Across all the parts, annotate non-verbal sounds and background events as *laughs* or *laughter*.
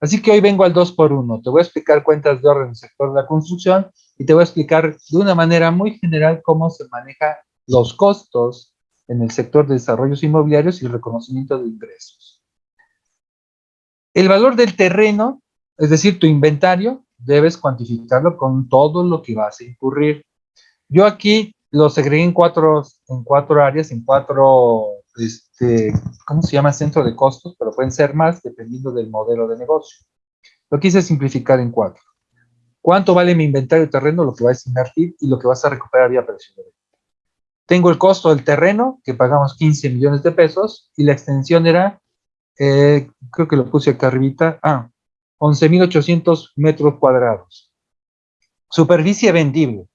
Así que hoy vengo al 2 por 1 Te voy a explicar cuentas de orden en el sector de la construcción y te voy a explicar de una manera muy general cómo se manejan los costos en el sector de desarrollos inmobiliarios y reconocimiento de ingresos. El valor del terreno, es decir, tu inventario, debes cuantificarlo con todo lo que vas a incurrir. Yo aquí lo segregué en cuatro, en cuatro áreas, en cuatro, este, ¿cómo se llama? Centro de costos, pero pueden ser más dependiendo del modelo de negocio. Lo quise simplificar en cuatro. ¿Cuánto vale mi inventario de terreno, lo que vas a invertir y lo que vas a recuperar vía precio de venta? Tengo el costo del terreno, que pagamos 15 millones de pesos, y la extensión era, eh, creo que lo puse acá arribita, ah, 11.800 metros cuadrados. Superficie vendible,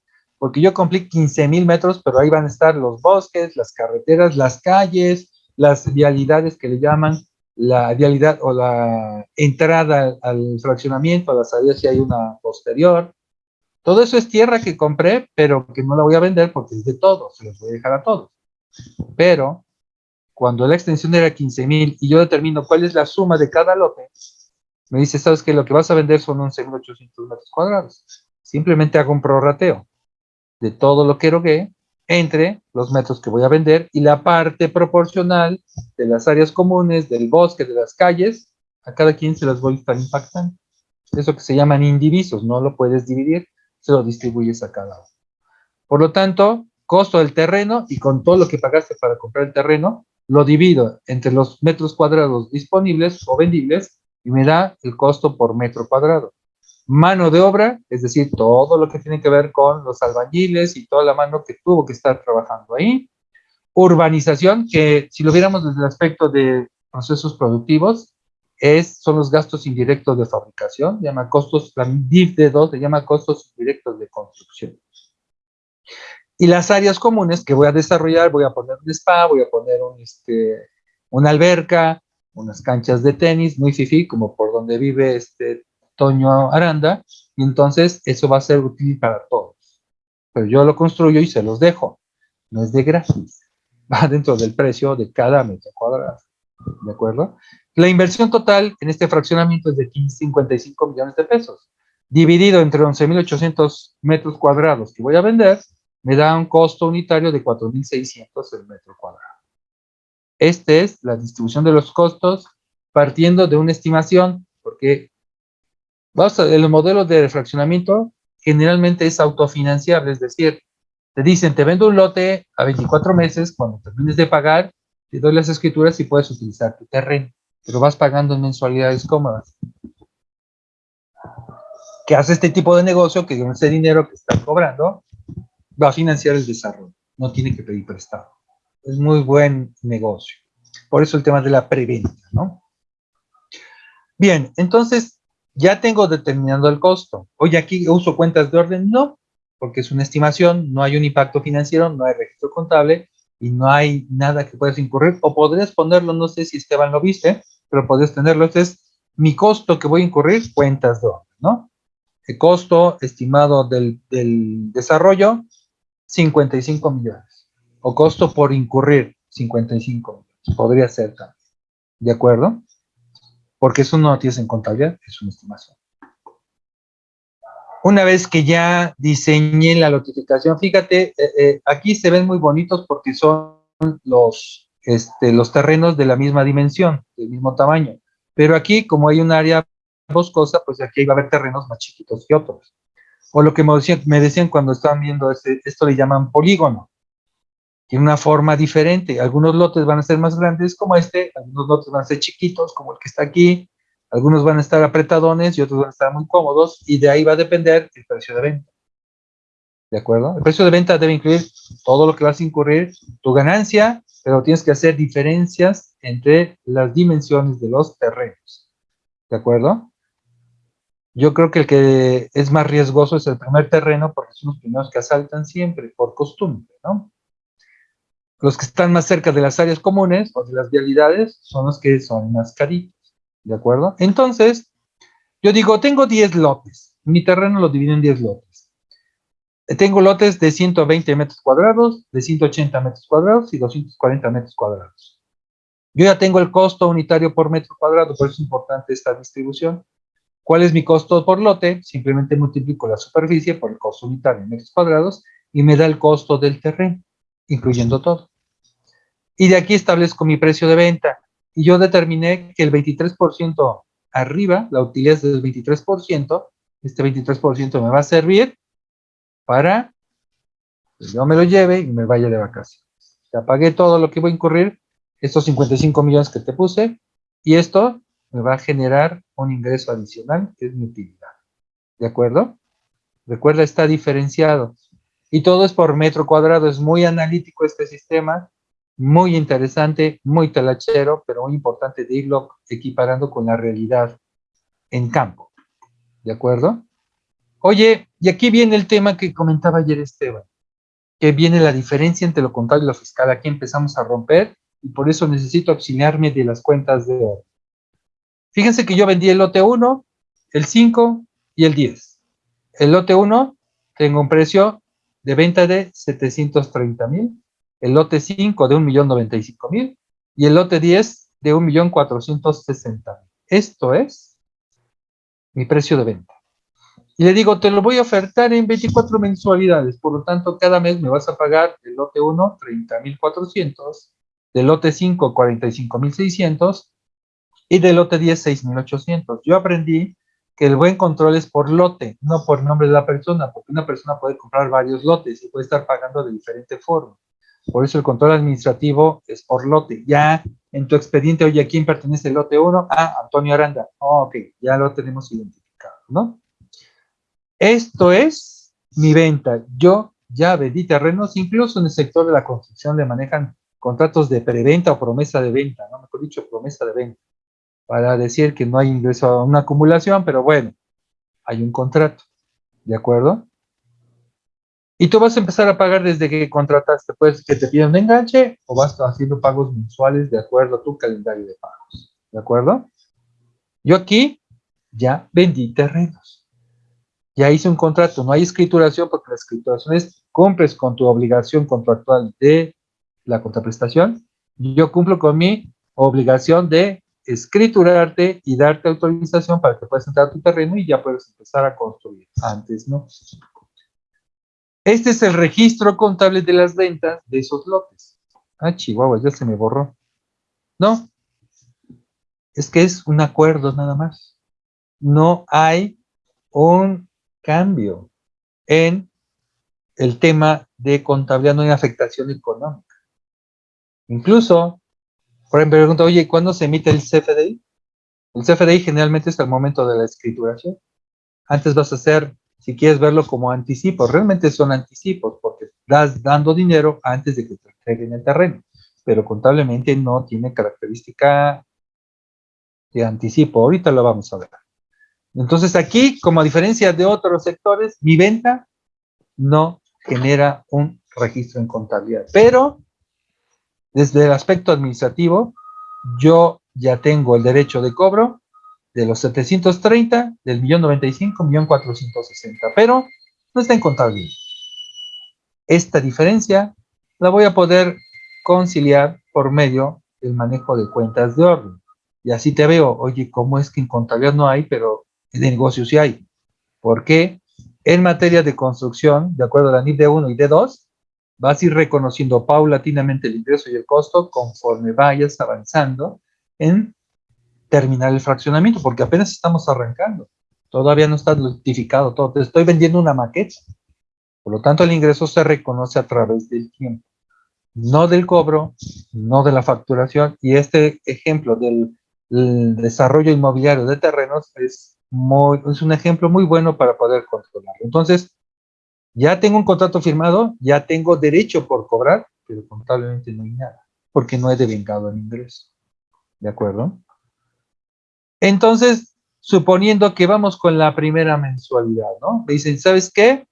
porque yo cumplí 15.000 metros, pero ahí van a estar los bosques, las carreteras, las calles, las vialidades que le llaman, la vialidad o la entrada al fraccionamiento, a la salida si hay una posterior. Todo eso es tierra que compré, pero que no la voy a vender porque es de todos, se los voy a dejar a todos. Pero, cuando la extensión era 15.000 y yo determino cuál es la suma de cada lote, me dice, ¿sabes qué? Lo que vas a vender son 11.800 metros cuadrados. Simplemente hago un prorrateo de todo lo que erogué entre los metros que voy a vender y la parte proporcional de las áreas comunes, del bosque, de las calles, a cada quien se las voy a estar impactando. Eso que se llaman indivisos, no lo puedes dividir, se lo distribuyes a cada uno. Por lo tanto, costo del terreno y con todo lo que pagaste para comprar el terreno, lo divido entre los metros cuadrados disponibles o vendibles y me da el costo por metro cuadrado. Mano de obra, es decir, todo lo que tiene que ver con los albañiles y toda la mano que tuvo que estar trabajando ahí. Urbanización, que si lo viéramos desde el aspecto de procesos productivos, es, son los gastos indirectos de fabricación, llama costos, la DIF de 2 se llama costos indirectos de construcción. Y las áreas comunes que voy a desarrollar, voy a poner un spa, voy a poner un, este, una alberca, unas canchas de tenis, muy fifi, como por donde vive este Toño Aranda, y entonces eso va a ser útil para todos. Pero yo lo construyo y se los dejo. No es de gratis. *laughs* Va dentro del precio de cada metro cuadrado. ¿De acuerdo? La inversión total en este fraccionamiento es de 55 millones de pesos. Dividido entre 11.800 metros cuadrados que voy a vender, me da un costo unitario de 4.600 el metro cuadrado. Esta es la distribución de los costos partiendo de una estimación, porque vamos a, el modelo de fraccionamiento generalmente es autofinanciable, es decir, te dicen, te vendo un lote a 24 meses, cuando termines de pagar, te doy las escrituras y puedes utilizar tu terreno, pero vas pagando en mensualidades cómodas. Que hace este tipo de negocio, que con ese dinero que está cobrando, va a financiar el desarrollo, no tiene que pedir prestado es muy buen negocio. Por eso el tema de la preventa, ¿no? Bien, entonces ya tengo determinado el costo. Oye, aquí uso cuentas de orden, no, porque es una estimación, no hay un impacto financiero, no hay registro contable y no hay nada que puedas incurrir. O podrías ponerlo, no sé si Esteban lo viste, pero podrías tenerlo. Este es mi costo que voy a incurrir, cuentas de orden, ¿no? El costo estimado del, del desarrollo, 55 millones o costo por incurrir 55 Podría ser también. ¿De acuerdo? Porque eso no lo tienes en contabilidad, es una estimación. Una vez que ya diseñé la notificación, fíjate, eh, eh, aquí se ven muy bonitos porque son los, este, los terrenos de la misma dimensión, del mismo tamaño. Pero aquí, como hay un área boscosa, pues aquí va a haber terrenos más chiquitos que otros. O lo que me decían, me decían cuando estaban viendo esto le llaman polígono tiene una forma diferente. Algunos lotes van a ser más grandes como este, algunos lotes van a ser chiquitos como el que está aquí, algunos van a estar apretadones y otros van a estar muy cómodos y de ahí va a depender el precio de venta. ¿De acuerdo? El precio de venta debe incluir todo lo que vas a incurrir, tu ganancia, pero tienes que hacer diferencias entre las dimensiones de los terrenos. ¿De acuerdo? Yo creo que el que es más riesgoso es el primer terreno porque son los primeros que asaltan siempre, por costumbre, ¿no? Los que están más cerca de las áreas comunes o de las vialidades son los que son más caritos, ¿de acuerdo? Entonces, yo digo, tengo 10 lotes. Mi terreno lo divido en 10 lotes. Tengo lotes de 120 metros cuadrados, de 180 metros cuadrados y 240 metros cuadrados. Yo ya tengo el costo unitario por metro cuadrado, por eso es importante esta distribución. ¿Cuál es mi costo por lote? Simplemente multiplico la superficie por el costo unitario en metros cuadrados y me da el costo del terreno, incluyendo todo. Y de aquí establezco mi precio de venta. Y yo determiné que el 23% arriba, la utilidad es del 23%, este 23% me va a servir para que yo me lo lleve y me vaya de vacaciones. Ya pagué todo lo que voy a incurrir, estos 55 millones que te puse, y esto me va a generar un ingreso adicional, que es mi utilidad. ¿De acuerdo? Recuerda, está diferenciado. Y todo es por metro cuadrado. Es muy analítico este sistema, muy interesante, muy talachero, pero muy importante de irlo equiparando con la realidad en campo. ¿De acuerdo? Oye, y aquí viene el tema que comentaba ayer Esteban, que viene la diferencia entre lo contable y lo fiscal. Aquí empezamos a romper y por eso necesito auxiliarme de las cuentas de oro. Fíjense que yo vendí el lote 1, el 5 y el 10. El lote 1 tengo un precio de venta de 730 mil, el lote 5 de 1.095.000 y el lote 10 de 1.460.000. Esto es mi precio de venta. Y le digo, te lo voy a ofertar en 24 mensualidades, por lo tanto, cada mes me vas a pagar el lote 1, 30.400, del lote 5, 45.600 y del lote 10, 6.800. Yo aprendí que el buen control es por lote, no por nombre de la persona, porque una persona puede comprar varios lotes y puede estar pagando de diferente forma. Por eso el control administrativo es por lote. Ya en tu expediente, oye, ¿a quién pertenece el lote 1? Ah, Antonio Aranda. Oh, ok, ya lo tenemos identificado, ¿no? Esto es mi venta. Yo ya vendí terrenos, incluso en el sector de la construcción le manejan contratos de preventa o promesa de venta, ¿no? Mejor dicho, promesa de venta para decir que no hay ingreso a una acumulación, pero bueno, hay un contrato, ¿de acuerdo? Y tú vas a empezar a pagar desde que contrataste, pues que te piden un enganche o vas haciendo pagos mensuales de acuerdo a tu calendario de pagos, ¿de acuerdo? Yo aquí ya vendí terrenos. Ya hice un contrato, no hay escrituración porque la escrituración es cumples con tu obligación contractual de la contraprestación. Yo cumplo con mi obligación de escriturarte y darte autorización para que puedas entrar a tu terreno y ya puedes empezar a construir. Antes, ¿no? Este es el registro contable de las ventas de esos lotes. Ah, Chihuahua, ya se me borró. No, es que es un acuerdo nada más. No hay un cambio en el tema de contabilidad, no hay afectación económica. Incluso por ejemplo, pregunta, oye, ¿cuándo se emite el CFDI? El CFDI generalmente es el momento de la escrituración. Antes vas a hacer, si quieres verlo como anticipo, realmente son anticipos, porque das dando dinero antes de que te entreguen el terreno, pero contablemente no tiene característica de anticipo. Ahorita lo vamos a ver. Entonces aquí, como a diferencia de otros sectores, mi venta no genera un registro en contabilidad, pero desde el aspecto administrativo, yo ya tengo el derecho de cobro de los 730, del millón 95, millón 460, pero no está en contabilidad. Esta diferencia la voy a poder conciliar por medio del manejo de cuentas de orden. Y así te veo, oye, ¿cómo es que en contabilidad no hay, pero en negocios sí hay? Porque en materia de construcción, de acuerdo a la NIF D1 y D2, vas a ir reconociendo paulatinamente el ingreso y el costo conforme vayas avanzando en terminar el fraccionamiento, porque apenas estamos arrancando. Todavía no está notificado todo. Te estoy vendiendo una maqueta. Por lo tanto, el ingreso se reconoce a través del tiempo. No del cobro, no de la facturación. Y este ejemplo del desarrollo inmobiliario de terrenos es, muy, es un ejemplo muy bueno para poder controlarlo. Entonces, ya tengo un contrato firmado, ya tengo derecho por cobrar, pero contablemente no hay nada, porque no he devengado el ingreso. ¿De acuerdo? Entonces, suponiendo que vamos con la primera mensualidad, ¿no? Me dicen, ¿sabes qué?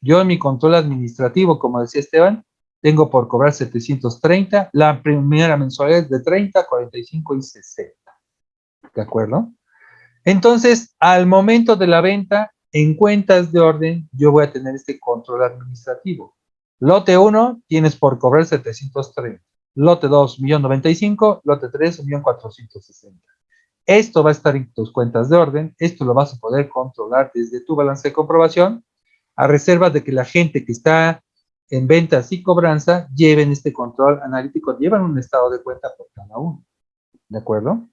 Yo en mi control administrativo, como decía Esteban, tengo por cobrar 730, la primera mensualidad es de 30, 45 y 60. ¿De acuerdo? Entonces, al momento de la venta, en cuentas de orden, yo voy a tener este control administrativo. Lote 1, tienes por cobrar 730. Lote 2, 1.095. Lote 3, 1.460. Esto va a estar en tus cuentas de orden, esto lo vas a poder controlar desde tu balance de comprobación, a reserva de que la gente que está en ventas y cobranza lleven este control analítico, llevan un estado de cuenta por cada uno. ¿De acuerdo?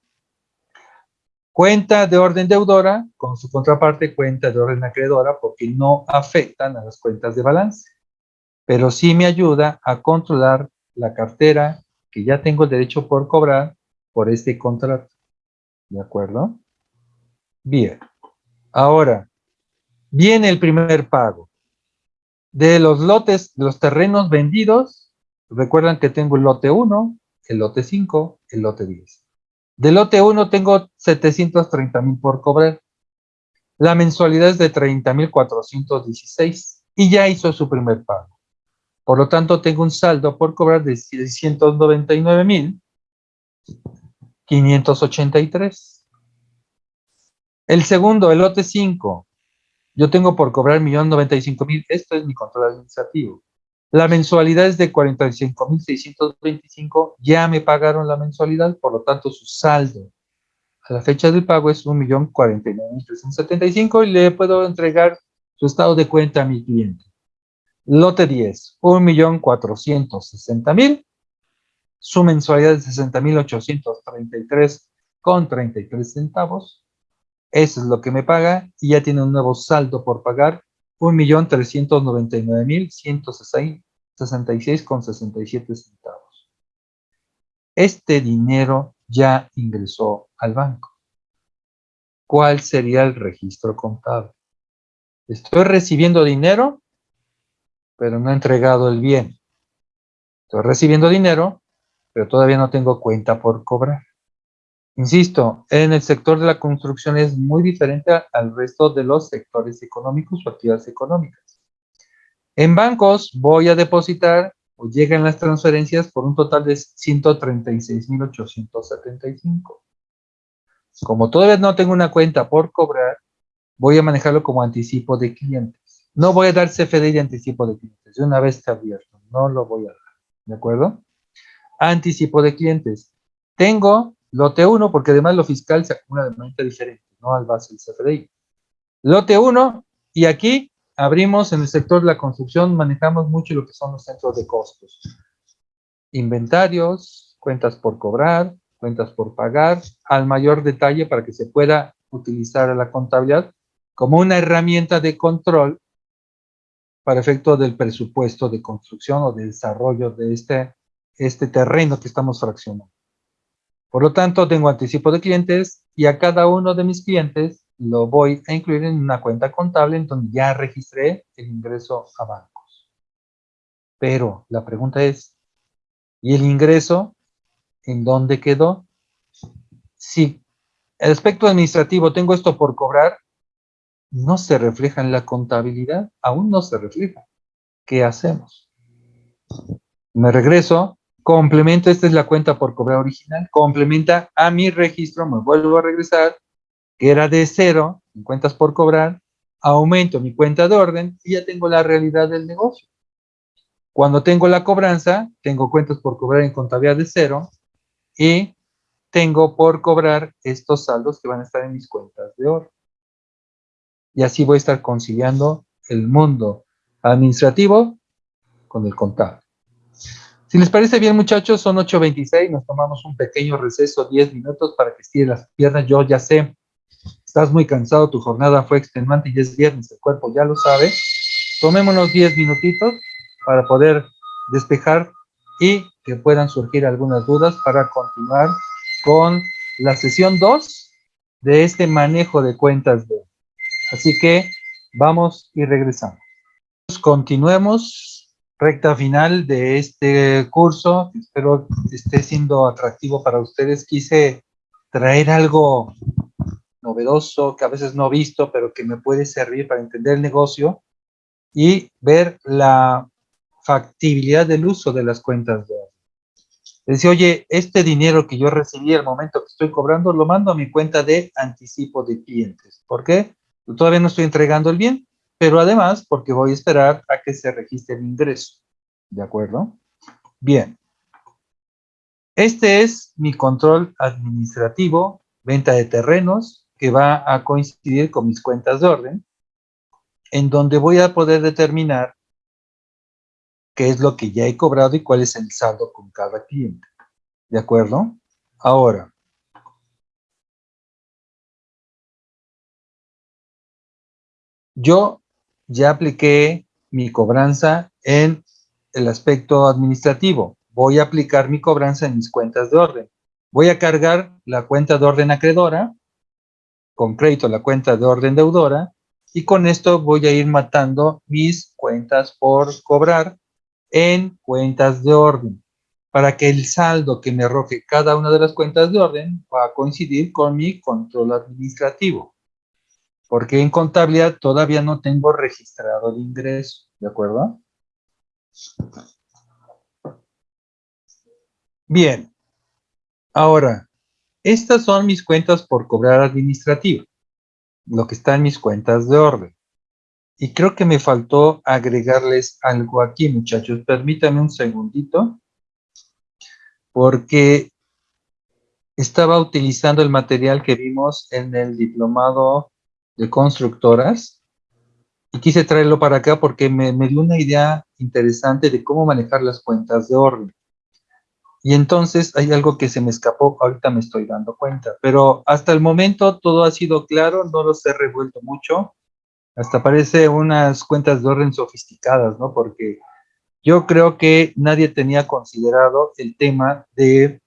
Cuenta de orden deudora con su contraparte cuenta de orden acreedora porque no afectan a las cuentas de balance. Pero sí me ayuda a controlar la cartera que ya tengo el derecho por cobrar por este contrato. ¿De acuerdo? Bien. Ahora, viene el primer pago. De los lotes, de los terrenos vendidos, recuerdan que tengo el lote 1, el lote 5, el lote 10. Del lote 1 tengo 730 mil por cobrar. La mensualidad es de 30 mil 416 y ya hizo su primer pago. Por lo tanto, tengo un saldo por cobrar de 699 mil 583. El segundo, el lote 5. Yo tengo por cobrar 1.095.000. Esto es mi control administrativo. La mensualidad es de 45.625. Ya me pagaron la mensualidad, por lo tanto su saldo a la fecha del pago es 1.049.375 y le puedo entregar su estado de cuenta a mi cliente. Lote 10, 1.460.000 su mensualidad es 60.833 con 33 centavos. Eso es lo que me paga y ya tiene un nuevo saldo por pagar, 1.399.166 con 67 centavos. Este dinero ya ingresó al banco. ¿Cuál sería el registro contable? Estoy recibiendo dinero, pero no he entregado el bien. Estoy recibiendo dinero, pero todavía no tengo cuenta por cobrar. Insisto, en el sector de la construcción es muy diferente al resto de los sectores económicos o actividades económicas. En bancos voy a depositar o llegan las transferencias por un total de 136.875. Como todavía no tengo una cuenta por cobrar, voy a manejarlo como anticipo de clientes. No voy a dar CFD de anticipo de clientes, de una vez está abierto, no lo voy a dar, ¿de acuerdo? anticipo de clientes. Tengo lote 1, porque además lo fiscal se acumula de manera diferente, no al base del CFDI. Lote 1, y aquí abrimos en el sector de la construcción, manejamos mucho lo que son los centros de costos. Inventarios, cuentas por cobrar, cuentas por pagar, al mayor detalle para que se pueda utilizar la contabilidad como una herramienta de control para efecto del presupuesto de construcción o de desarrollo de este este terreno que estamos fraccionando. Por lo tanto, tengo anticipo de clientes y a cada uno de mis clientes lo voy a incluir en una cuenta contable en donde ya registré el ingreso a bancos. Pero la pregunta es, ¿y el ingreso en dónde quedó? Si el aspecto administrativo tengo esto por cobrar, no se refleja en la contabilidad, aún no se refleja. ¿Qué hacemos? Me regreso complemento, esta es la cuenta por cobrar original, complementa a mi registro, me vuelvo a regresar, que era de cero, en cuentas por cobrar, aumento mi cuenta de orden y ya tengo la realidad del negocio. Cuando tengo la cobranza, tengo cuentas por cobrar en contabilidad de cero y tengo por cobrar estos saldos que van a estar en mis cuentas de orden. Y así voy a estar conciliando el mundo administrativo con el contable. Si les parece bien, muchachos, son 8.26, nos tomamos un pequeño receso, 10 minutos para que estire las piernas. Yo ya sé, estás muy cansado, tu jornada fue extenuante y es viernes, el cuerpo ya lo sabe. Tomémonos 10 minutitos para poder despejar y que puedan surgir algunas dudas para continuar con la sesión 2 de este manejo de cuentas de Así que vamos y regresamos. Continuemos recta final de este curso. Espero esté siendo atractivo para ustedes. Quise traer algo novedoso, que a veces no he visto, pero que me puede servir para entender el negocio y ver la factibilidad del uso de las cuentas de Decía, oye, este dinero que yo recibí al momento que estoy cobrando, lo mando a mi cuenta de anticipo de clientes. ¿Por qué? Todavía no estoy entregando el bien pero además porque voy a esperar a que se registre el ingreso. ¿De acuerdo? Bien. Este es mi control administrativo venta de terrenos, que va a coincidir con mis cuentas de orden, en donde voy a poder determinar qué es lo que ya he cobrado y cuál es el saldo con cada cliente. ¿De acuerdo? Ahora, yo ya apliqué mi cobranza en el aspecto administrativo. Voy a aplicar mi cobranza en mis cuentas de orden. Voy a cargar la cuenta de orden acreedora, con crédito la cuenta de orden deudora, y con esto voy a ir matando mis cuentas por cobrar en cuentas de orden, para que el saldo que me arroje cada una de las cuentas de orden va a coincidir con mi control administrativo. Porque en contabilidad todavía no tengo registrado el ingreso, ¿de acuerdo? Bien, ahora, estas son mis cuentas por cobrar administrativo, lo que está en mis cuentas de orden. Y creo que me faltó agregarles algo aquí, muchachos. Permítanme un segundito, porque estaba utilizando el material que vimos en el diplomado de constructoras y quise traerlo para acá porque me, me dio una idea interesante de cómo manejar las cuentas de orden. Y entonces hay algo que se me escapó, ahorita me estoy dando cuenta, pero hasta el momento todo ha sido claro, no los he revuelto mucho, hasta parece unas cuentas de orden sofisticadas, ¿no? Porque yo creo que nadie tenía considerado el tema de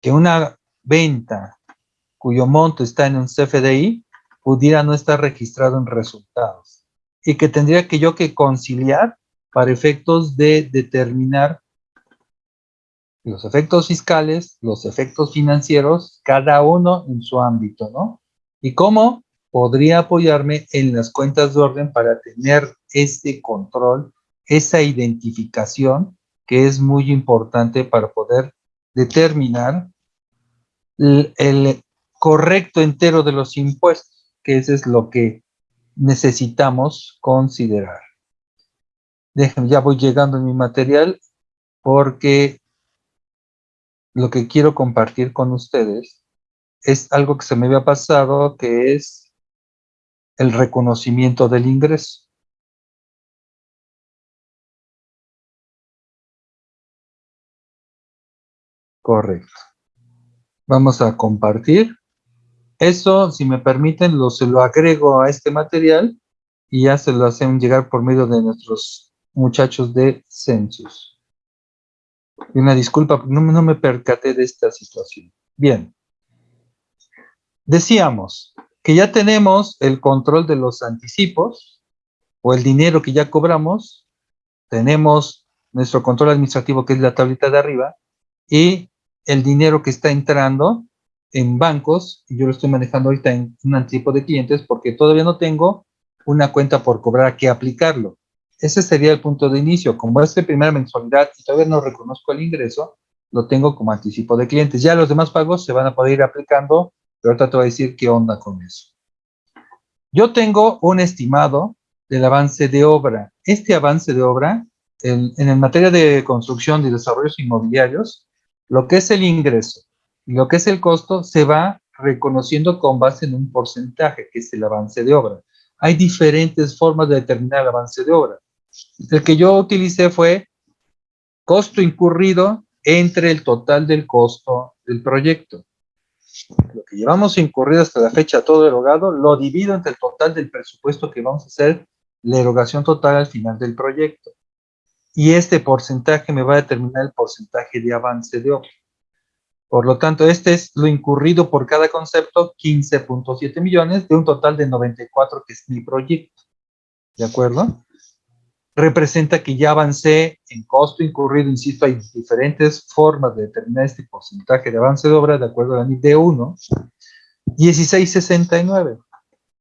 que una venta cuyo monto está en un CFDI pudiera no estar registrado en resultados y que tendría que yo que conciliar para efectos de determinar los efectos fiscales, los efectos financieros, cada uno en su ámbito, ¿no? Y cómo podría apoyarme en las cuentas de orden para tener este control, esa identificación que es muy importante para poder determinar el, el correcto entero de los impuestos, que eso es lo que necesitamos considerar. Déjenme, ya voy llegando en mi material porque lo que quiero compartir con ustedes es algo que se me había pasado, que es el reconocimiento del ingreso. Correcto. Vamos a compartir. Eso, si me permiten, lo, se lo agrego a este material y ya se lo hacen llegar por medio de nuestros muchachos de Census. Una disculpa, no, no me percaté de esta situación. Bien. Decíamos que ya tenemos el control de los anticipos o el dinero que ya cobramos. Tenemos nuestro control administrativo, que es la tablita de arriba, y el dinero que está entrando en bancos, y yo lo estoy manejando ahorita en un anticipo de clientes porque todavía no tengo una cuenta por cobrar que aplicarlo. Ese sería el punto de inicio. Como es de primera mensualidad y todavía no reconozco el ingreso, lo tengo como anticipo de clientes. Ya los demás pagos se van a poder ir aplicando, pero ahorita te voy a decir qué onda con eso. Yo tengo un estimado del avance de obra. Este avance de obra, en, en materia de construcción y desarrollos inmobiliarios, lo que es el ingreso lo que es el costo se va reconociendo con base en un porcentaje, que es el avance de obra. Hay diferentes formas de determinar el avance de obra. El que yo utilicé fue costo incurrido entre el total del costo del proyecto. Lo que llevamos incurrido hasta la fecha todo erogado, lo divido entre el total del presupuesto que vamos a hacer, la erogación total al final del proyecto. Y este porcentaje me va a determinar el porcentaje de avance de obra. Por lo tanto, este es lo incurrido por cada concepto, 15.7 millones, de un total de 94 que es mi proyecto. ¿De acuerdo? representa que ya avancé en costo incurrido, insisto, hay diferentes formas de determinar este porcentaje de avance de obra de acuerdo a la NID D1, 1669.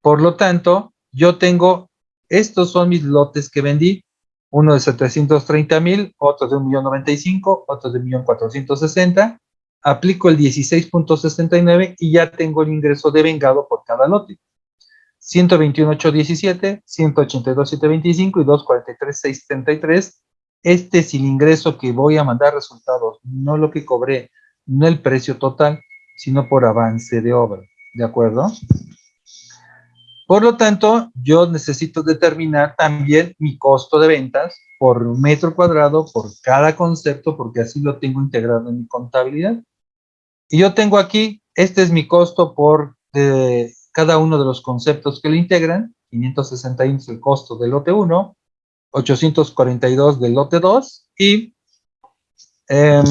Por lo tanto, yo tengo, estos son mis lotes que vendí, uno de 730 mil, otro de 1.095, otro de 1.460, aplico el 16.69 y ya tengo el ingreso de vengado por cada lote. 121.817, 182.725 y 243.673. Este es el ingreso que voy a mandar resultados, no lo que cobré, no el precio total, sino por avance de obra, ¿de acuerdo? Por lo tanto, yo necesito determinar también mi costo de ventas por metro cuadrado, por cada concepto, porque así lo tengo integrado en mi contabilidad. Y yo tengo aquí, este es mi costo por cada uno de los conceptos que lo integran, 561 es el costo del lote 1, 842 del lote 2 y eh,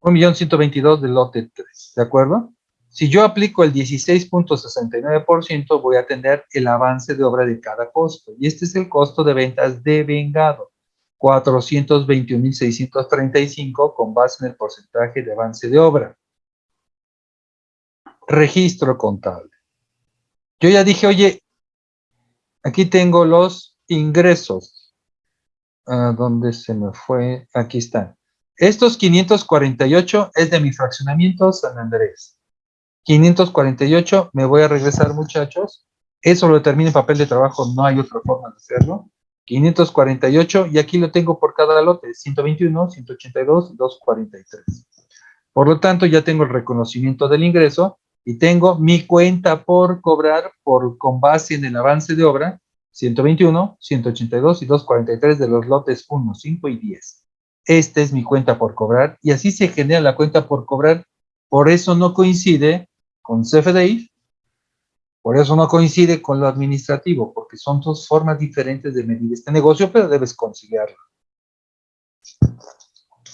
1.122 del lote 3, ¿de acuerdo? Si yo aplico el 16.69%, voy a tener el avance de obra de cada costo. Y este es el costo de ventas de vengado. 421.635 con base en el porcentaje de avance de obra. Registro contable. Yo ya dije, oye, aquí tengo los ingresos. ¿A ¿Dónde se me fue? Aquí están. Estos 548 es de mi fraccionamiento San Andrés. 548, me voy a regresar muchachos. Eso lo determina en papel de trabajo, no hay otra forma de hacerlo. 548, y aquí lo tengo por cada lote, 121, 182 y 243. Por lo tanto, ya tengo el reconocimiento del ingreso y tengo mi cuenta por cobrar por, con base en el avance de obra, 121, 182 y 243 de los lotes 1, 5 y 10. Esta es mi cuenta por cobrar y así se genera la cuenta por cobrar. Por eso no coincide con CFDI, por eso no coincide con lo administrativo, porque son dos formas diferentes de medir este negocio, pero debes conciliarlo.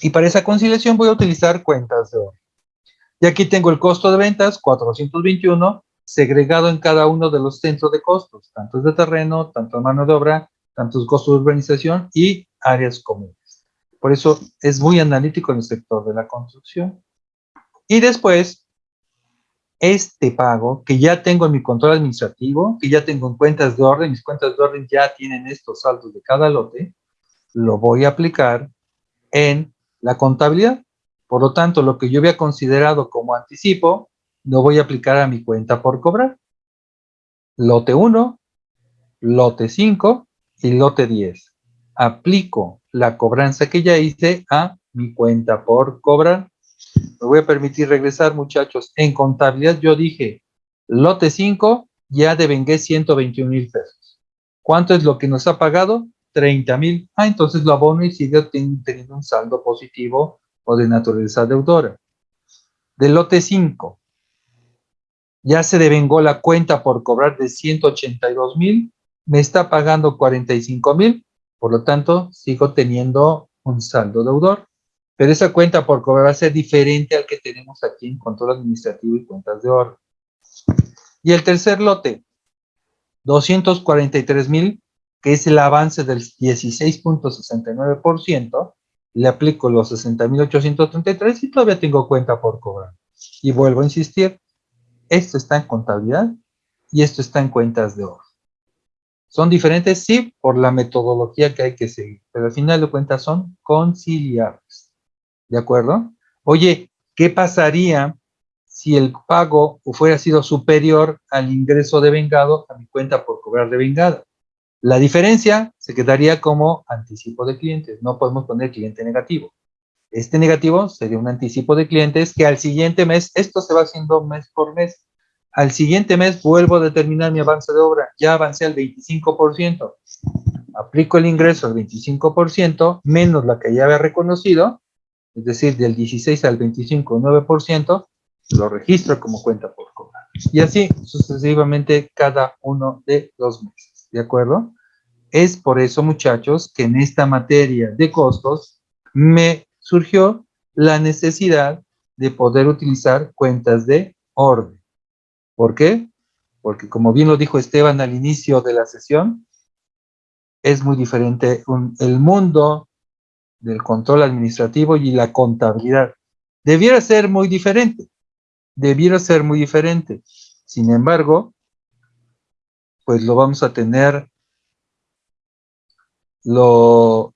Y para esa conciliación voy a utilizar cuentas de oro. Y aquí tengo el costo de ventas, 421, segregado en cada uno de los centros de costos, tanto de terreno, tanto de mano de obra, tantos costos de urbanización y áreas comunes. Por eso es muy analítico en el sector de la construcción. Y después este pago que ya tengo en mi control administrativo, que ya tengo en cuentas de orden, mis cuentas de orden ya tienen estos saldos de cada lote, lo voy a aplicar en la contabilidad. Por lo tanto, lo que yo había considerado como anticipo, lo voy a aplicar a mi cuenta por cobrar. Lote 1, lote 5 y lote 10. Aplico la cobranza que ya hice a mi cuenta por cobrar. Me voy a permitir regresar, muchachos. En contabilidad yo dije, lote 5, ya devengué 121 mil pesos. ¿Cuánto es lo que nos ha pagado? 30 mil. Ah, entonces lo abono y sigue teniendo un saldo positivo o de naturaleza deudora. Del lote 5, ya se devengó la cuenta por cobrar de 182 mil, me está pagando 45 mil, por lo tanto, sigo teniendo un saldo deudor. Pero esa cuenta por cobrar va a ser diferente al que tenemos aquí en control administrativo y cuentas de oro. Y el tercer lote, 243 mil, que es el avance del 16.69%, le aplico los 60.833 y todavía tengo cuenta por cobrar. Y vuelvo a insistir, esto está en contabilidad y esto está en cuentas de oro. Son diferentes, sí, por la metodología que hay que seguir, pero al final de cuentas son conciliables. ¿De acuerdo? Oye, ¿qué pasaría si el pago fuera sido superior al ingreso de vengado a mi cuenta por cobrar de vengada? La diferencia se quedaría como anticipo de clientes. No podemos poner cliente negativo. Este negativo sería un anticipo de clientes que al siguiente mes, esto se va haciendo mes por mes. Al siguiente mes vuelvo a determinar mi avance de obra. Ya avancé al 25%. Aplico el ingreso al 25% menos la que ya había reconocido es decir, del 16 al 25, 9%, lo registro como cuenta por cobrar. Y así sucesivamente cada uno de los meses, ¿de acuerdo? Es por eso, muchachos, que en esta materia de costos me surgió la necesidad de poder utilizar cuentas de orden. ¿Por qué? Porque como bien lo dijo Esteban al inicio de la sesión, es muy diferente el mundo del control administrativo y la contabilidad. Debiera ser muy diferente, debiera ser muy diferente. Sin embargo, pues lo vamos a tener, lo,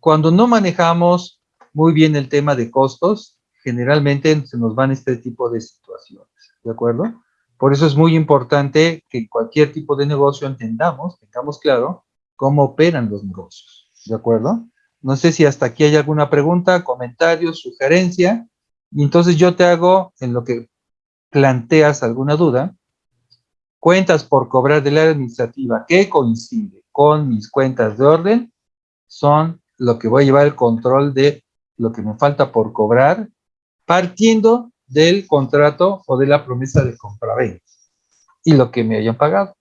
cuando no manejamos muy bien el tema de costos, generalmente se nos van este tipo de situaciones, ¿de acuerdo? Por eso es muy importante que cualquier tipo de negocio entendamos, tengamos claro cómo operan los negocios, ¿de acuerdo? No sé si hasta aquí hay alguna pregunta, comentario, sugerencia. Y entonces yo te hago, en lo que planteas alguna duda, cuentas por cobrar de la administrativa que coincide con mis cuentas de orden, son lo que voy a llevar el control de lo que me falta por cobrar, partiendo del contrato o de la promesa de compra-venta y lo que me hayan pagado.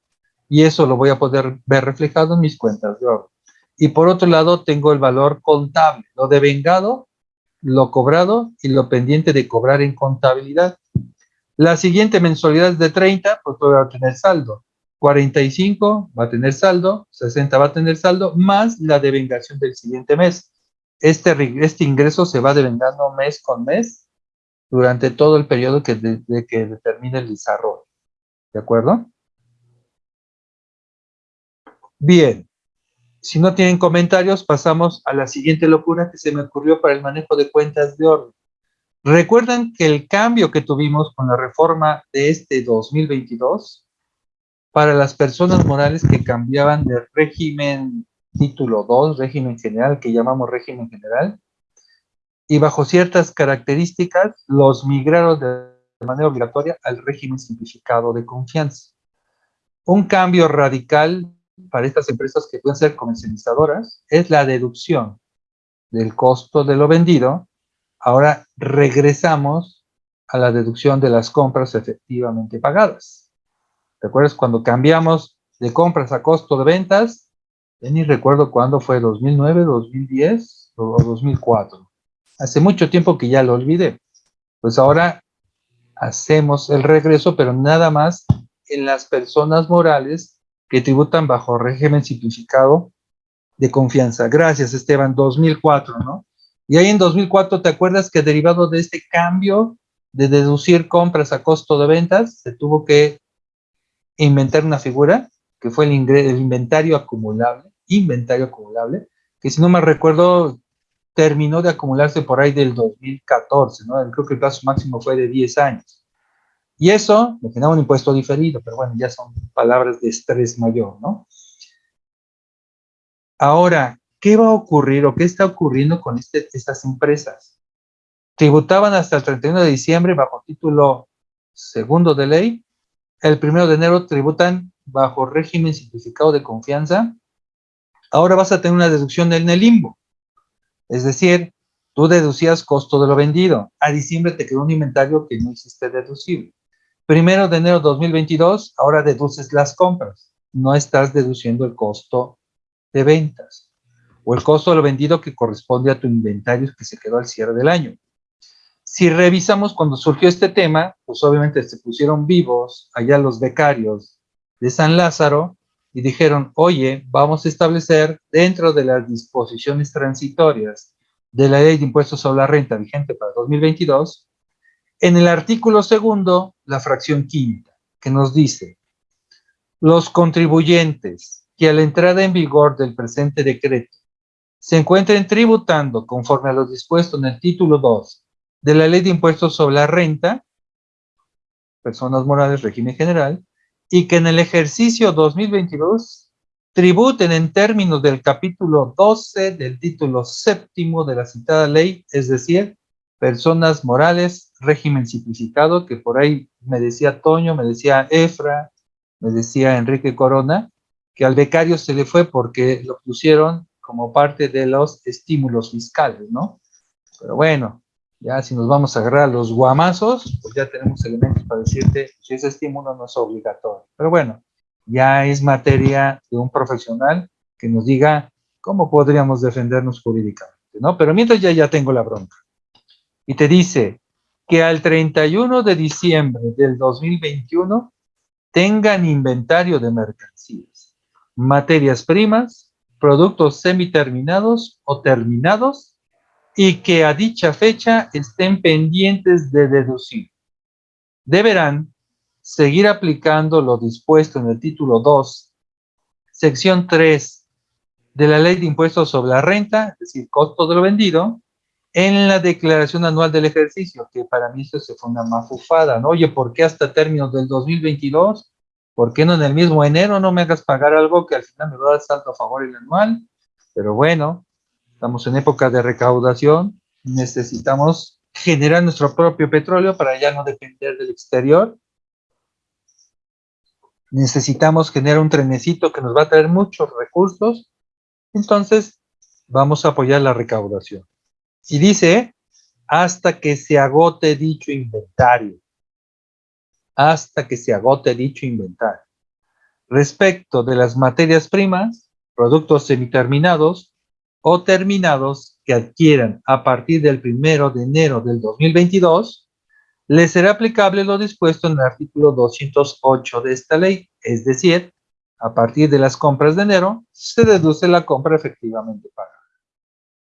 Y eso lo voy a poder ver reflejado en mis cuentas de orden. Y por otro lado, tengo el valor contable, lo devengado, lo cobrado y lo pendiente de cobrar en contabilidad. La siguiente mensualidad es de 30, pues voy a tener saldo. 45 va a tener saldo, 60 va a tener saldo, más la devengación del siguiente mes. Este, este ingreso se va devengando mes con mes durante todo el periodo que, de, que determine el desarrollo. ¿De acuerdo? Bien. Si no tienen comentarios, pasamos a la siguiente locura que se me ocurrió para el manejo de cuentas de orden. Recuerdan que el cambio que tuvimos con la reforma de este 2022 para las personas morales que cambiaban de régimen título 2, régimen general, que llamamos régimen general, y bajo ciertas características los migraron de manera obligatoria al régimen simplificado de confianza. Un cambio radical para estas empresas que pueden ser comercializadoras es la deducción del costo de lo vendido. Ahora regresamos a la deducción de las compras efectivamente pagadas. ¿Te acuerdas cuando cambiamos de compras a costo de ventas? Ni recuerdo cuándo fue, 2009, 2010 o 2004. Hace mucho tiempo que ya lo olvidé. Pues ahora hacemos el regreso, pero nada más en las personas morales que tributan bajo régimen simplificado de confianza. Gracias, Esteban, 2004, ¿no? Y ahí en 2004, ¿te acuerdas que derivado de este cambio de deducir compras a costo de ventas, se tuvo que inventar una figura, que fue el, inventario acumulable, inventario acumulable, que si no me recuerdo, terminó de acumularse por ahí del 2014, ¿no? Creo que el plazo máximo fue de 10 años. Y eso me genera un impuesto diferido, pero bueno, ya son palabras de estrés mayor, ¿no? Ahora, ¿qué va a ocurrir o qué está ocurriendo con este, estas empresas? Tributaban hasta el 31 de diciembre bajo título segundo de ley. El primero de enero tributan bajo régimen simplificado de confianza. Ahora vas a tener una deducción en el limbo. Es decir, tú deducías costo de lo vendido. A diciembre te quedó un inventario que no hiciste deducible. Primero de enero de 2022, ahora deduces las compras. No estás deduciendo el costo de ventas o el costo de lo vendido que corresponde a tu inventario que se quedó al cierre del año. Si revisamos cuando surgió este tema, pues obviamente se pusieron vivos allá los becarios de San Lázaro y dijeron, oye, vamos a establecer dentro de las disposiciones transitorias de la ley de impuestos sobre la renta vigente para 2022, en el artículo segundo, la fracción quinta, que nos dice, los contribuyentes que a la entrada en vigor del presente decreto se encuentren tributando conforme a lo dispuesto en el título 2 de la Ley de Impuestos sobre la Renta, personas morales, régimen general, y que en el ejercicio 2022 tributen en términos del capítulo 12 del título séptimo de la citada ley, es decir, personas morales, régimen simplificado, que por ahí me decía Toño, me decía Efra, me decía Enrique Corona, que al becario se le fue porque lo pusieron como parte de los estímulos fiscales, ¿no? Pero bueno, ya si nos vamos a agarrar los guamazos, pues ya tenemos elementos para decirte si ese estímulo no es obligatorio. Pero bueno, ya es materia de un profesional que nos diga cómo podríamos defendernos jurídicamente, ¿no? Pero mientras ya, ya tengo la bronca y te dice que al 31 de diciembre del 2021 tengan inventario de mercancías, materias primas, productos semiterminados o terminados y que a dicha fecha estén pendientes de deducir. Deberán seguir aplicando lo dispuesto en el título 2, sección 3 de la Ley de Impuestos sobre la Renta, es decir, costo de lo vendido, en la declaración anual del ejercicio, que para mí eso se fue una mafufada, ¿no? Oye, ¿por qué hasta términos del 2022? ¿Por qué no en el mismo enero no me hagas pagar algo que al final me va a dar salto a favor el anual? Pero bueno, estamos en época de recaudación, necesitamos generar nuestro propio petróleo para ya no depender del exterior. Necesitamos generar un trenecito que nos va a traer muchos recursos. Entonces, vamos a apoyar la recaudación. Y dice, hasta que se agote dicho inventario. Hasta que se agote dicho inventario. Respecto de las materias primas, productos semiterminados o terminados que adquieran a partir del primero de enero del 2022, les será aplicable lo dispuesto en el artículo 208 de esta ley, es decir, a partir de las compras de enero, se deduce la compra efectivamente pagada.